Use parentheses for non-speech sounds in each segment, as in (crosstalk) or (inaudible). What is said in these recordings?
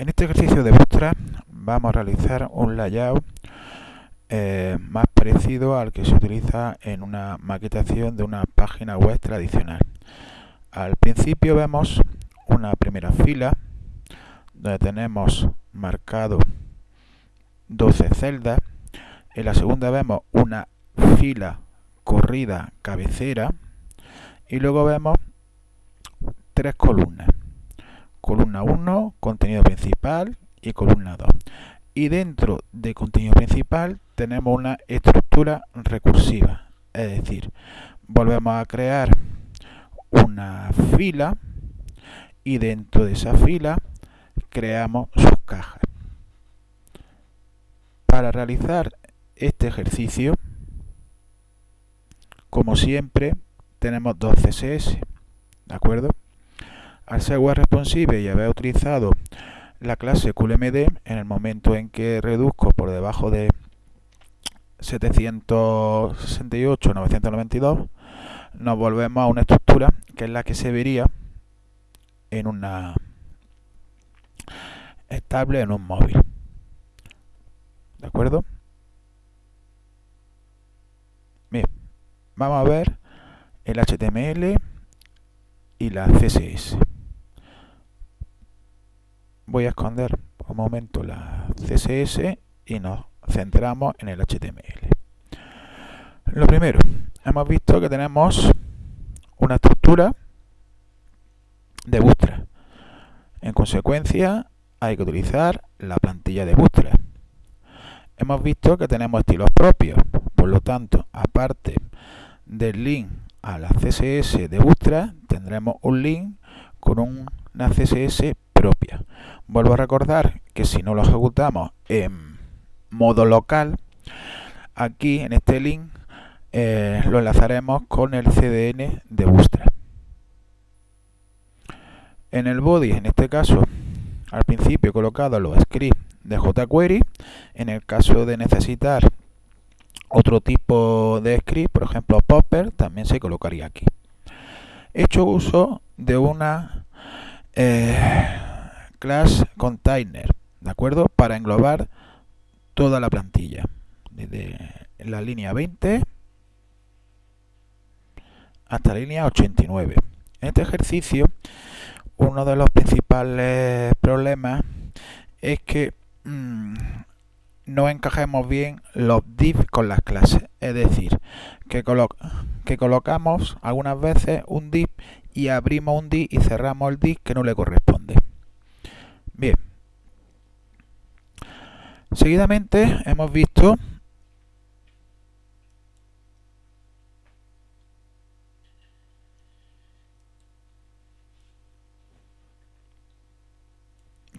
En este ejercicio de Bootstrap vamos a realizar un layout eh, más parecido al que se utiliza en una maquetación de una página web tradicional. Al principio vemos una primera fila donde tenemos marcado 12 celdas. En la segunda vemos una fila corrida cabecera y luego vemos tres columnas columna 1, contenido principal y columna 2. Y dentro de contenido principal tenemos una estructura recursiva, es decir, volvemos a crear una fila y dentro de esa fila creamos sus cajas. Para realizar este ejercicio, como siempre, tenemos dos CSS, ¿de acuerdo? Al ser web responsive y haber utilizado la clase QLMD, en el momento en que reduzco por debajo de 768-992, nos volvemos a una estructura que es la que se vería en una estable en un móvil. ¿De acuerdo? Bien, vamos a ver el HTML y la CSS voy a esconder un momento la CSS y nos centramos en el HTML. Lo primero, hemos visto que tenemos una estructura de Bootstrap. En consecuencia, hay que utilizar la plantilla de Bootstrap. Hemos visto que tenemos estilos propios, por lo tanto, aparte del link a la CSS de Bootstrap, tendremos un link con una CSS propia. Vuelvo a recordar que si no lo ejecutamos en modo local, aquí en este link eh, lo enlazaremos con el CDN de Bootstrap. En el body, en este caso, al principio he colocado los scripts de jQuery. En el caso de necesitar otro tipo de script, por ejemplo Popper, también se colocaría aquí. He hecho uso de una eh, class container, ¿de acuerdo? Para englobar toda la plantilla, desde la línea 20 hasta la línea 89. En este ejercicio, uno de los principales problemas es que mmm, no encajemos bien los div con las clases. Es decir, que, que colocamos algunas veces un div y abrimos un div y cerramos el div que no le corresponde. Bien. Seguidamente hemos visto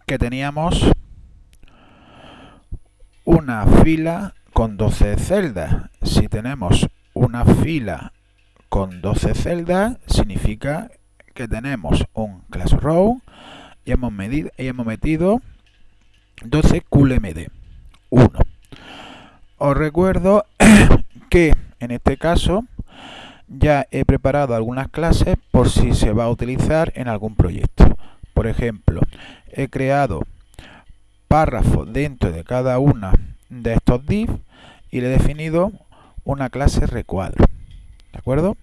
que teníamos una fila con 12 celdas. Si tenemos una fila con 12 celdas, significa que tenemos un class row y hemos, medido, y hemos metido 12 QLMD 1. Os recuerdo (clears throat) que en este caso ya he preparado algunas clases por si se va a utilizar en algún proyecto. Por ejemplo, he creado párrafos dentro de cada una de estos div y le he definido una clase recuadro. ¿De acuerdo?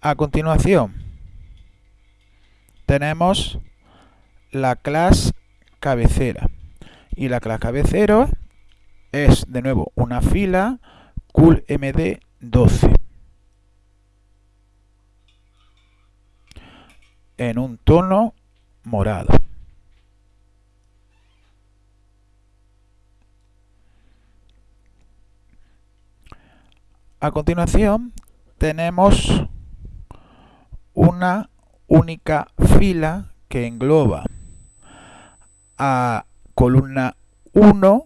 A continuación, tenemos la clase cabecera. Y la clase cabecera es de nuevo una fila coolmd12 en un tono morado. A continuación tenemos una única fila que engloba a columna 1,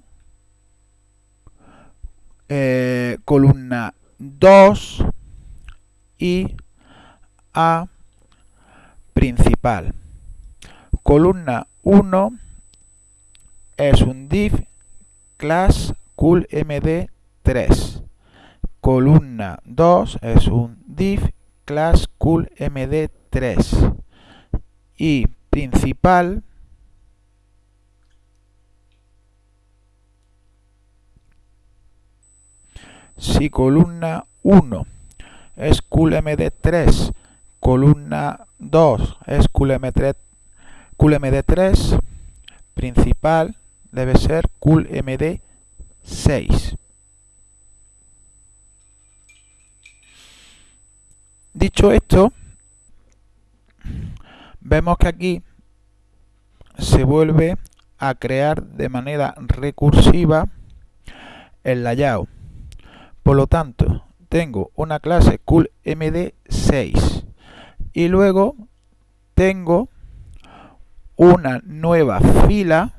eh, columna 2 y a principal. Columna 1 es un div class coolmd3. Columna 2 es un div class coolmd3 y principal si columna 1 es QLMD3, columna 2 es QLMD3, QLMD3 principal debe ser QLMD6. Dicho esto, vemos que aquí se vuelve a crear de manera recursiva el layout. Por lo tanto, tengo una clase coolmd6 y luego tengo una nueva fila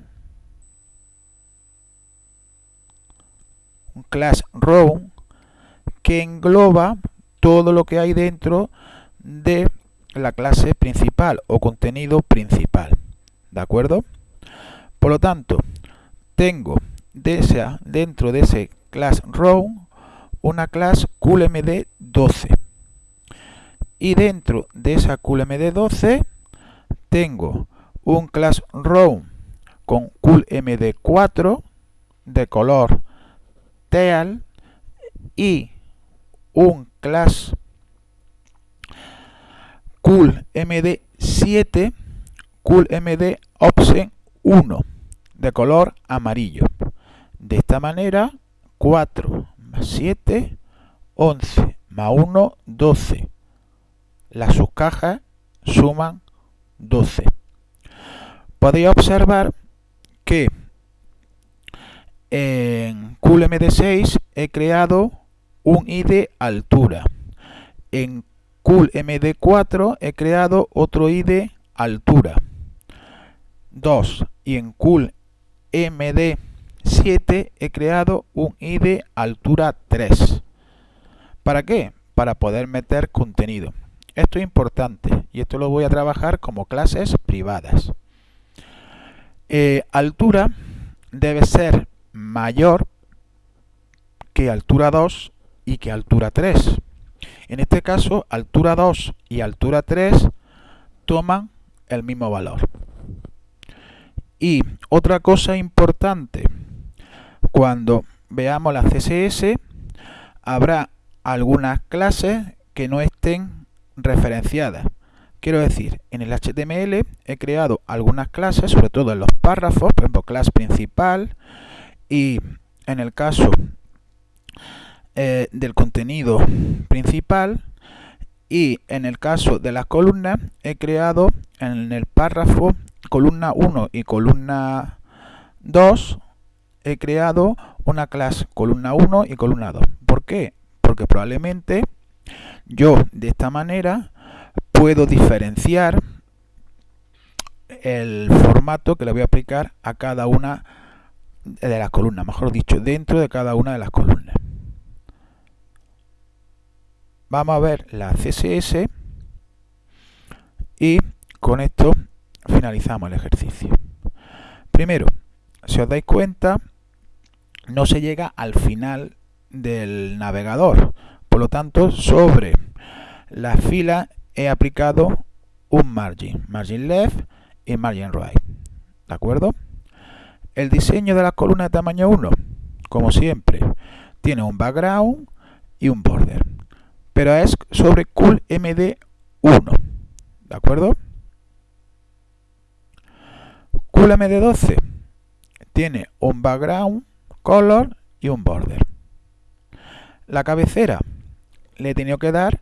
un class row que engloba todo lo que hay dentro de la clase principal o contenido principal ¿de acuerdo? por lo tanto tengo dentro de ese class row una clase coolmd12 y dentro de esa coolmd12 tengo un class row con coolmd4 de color teal y un class coolmd7 coolmd option 1 de color amarillo. De esta manera 4 7, 11, más 1, 12. Las subcajas suman 12. Podéis observar que en CoolMD6 he creado un ID altura. En CoolMD4 he creado otro ID altura. 2. Y en CoolMD 7 he creado un ID altura 3. ¿Para qué? Para poder meter contenido. Esto es importante y esto lo voy a trabajar como clases privadas. Eh, altura debe ser mayor que altura 2 y que altura 3. En este caso, altura 2 y altura 3 toman el mismo valor. Y otra cosa importante, cuando veamos la CSS, habrá algunas clases que no estén referenciadas. Quiero decir, en el HTML he creado algunas clases, sobre todo en los párrafos, por ejemplo, clase principal, y en el caso eh, del contenido principal, y en el caso de las columnas, he creado en el párrafo columna 1 y columna 2 he creado una clase columna 1 y columna 2. ¿Por qué? Porque probablemente yo de esta manera puedo diferenciar el formato que le voy a aplicar a cada una de las columnas, mejor dicho, dentro de cada una de las columnas. Vamos a ver la CSS y con esto finalizamos el ejercicio. Primero, si os dais cuenta, no se llega al final del navegador. Por lo tanto, sobre la fila he aplicado un margin, margin left y margin right. ¿De acuerdo? El diseño de la columna de tamaño 1, como siempre, tiene un background y un border. Pero es sobre cool md 1. ¿De acuerdo? Cool md 12 tiene un background color y un border. La cabecera le he tenido que dar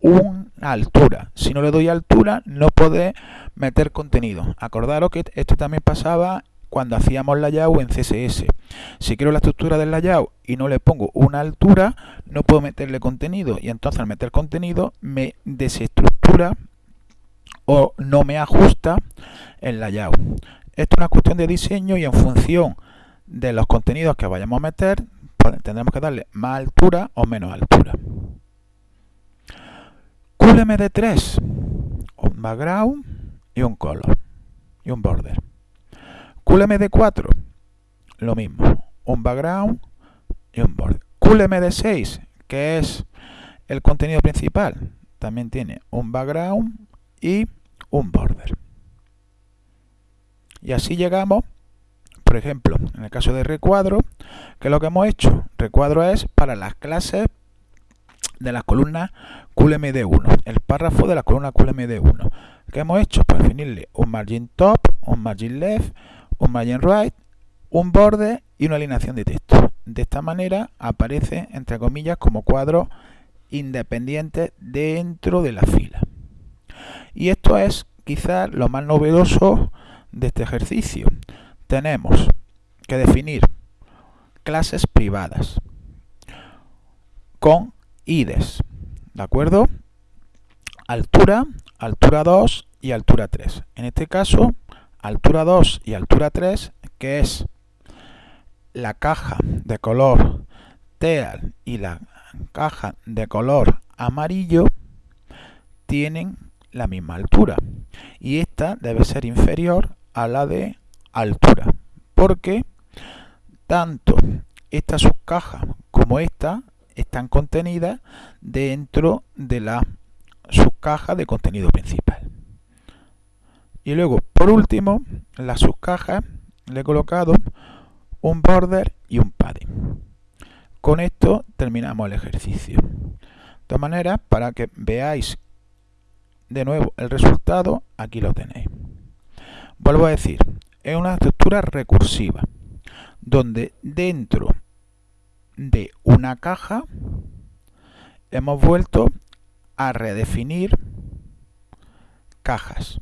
una altura. Si no le doy altura, no puede meter contenido. Acordaros que esto también pasaba cuando hacíamos layout en CSS. Si quiero la estructura del layout y no le pongo una altura, no puedo meterle contenido. Y entonces al meter contenido me desestructura o no me ajusta el layout. Esto es una cuestión de diseño y en función de los contenidos que vayamos a meter, pues, tendremos que darle más altura o menos altura. QLMD3, un background y un color y un border. QLMD4, lo mismo, un background y un border. QLMD6, que es el contenido principal, también tiene un background y un border. Y así llegamos, por ejemplo, en el caso de recuadro, que lo que hemos hecho, recuadro es para las clases de las columnas QLMD1, el párrafo de la columna QLMD1. ¿Qué hemos hecho? Pues definirle un margin top, un margin left, un margin right, un borde y una alineación de texto. De esta manera aparece, entre comillas, como cuadros independientes dentro de la fila. Y esto es quizás lo más novedoso de este ejercicio. Tenemos que definir clases privadas con IDES, ¿de acuerdo? Altura, altura 2 y altura 3. En este caso, altura 2 y altura 3, que es la caja de color teal y la caja de color amarillo, tienen la misma altura. Y esta debe ser inferior a la de altura. Porque tanto esta subcaja como esta están contenidas dentro de la subcaja de contenido principal. Y luego, por último, la subcaja le he colocado un border y un padding. Con esto terminamos el ejercicio. De todas maneras, para que veáis de nuevo el resultado, aquí lo tenéis. Vuelvo a decir, es una estructura recursiva, donde dentro de una caja hemos vuelto a redefinir cajas.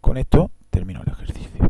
Con esto termino el ejercicio.